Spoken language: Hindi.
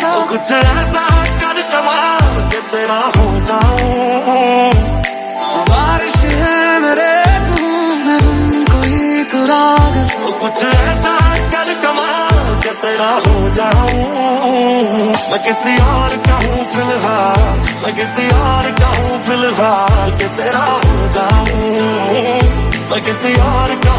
सा कुछ ऐसा कर कमाल के तेरा हो जाऊँ तो बारिश है मेरे धूम धुम कोई तो राग कुछ ऐसा कर कमाल के तेरा हो जाऊँ मैं किसी और का हूँ फ़िलहाल मैं किसी और का हूँ फ़िलहाल के तेरा हो जाऊँ मैं किसी और का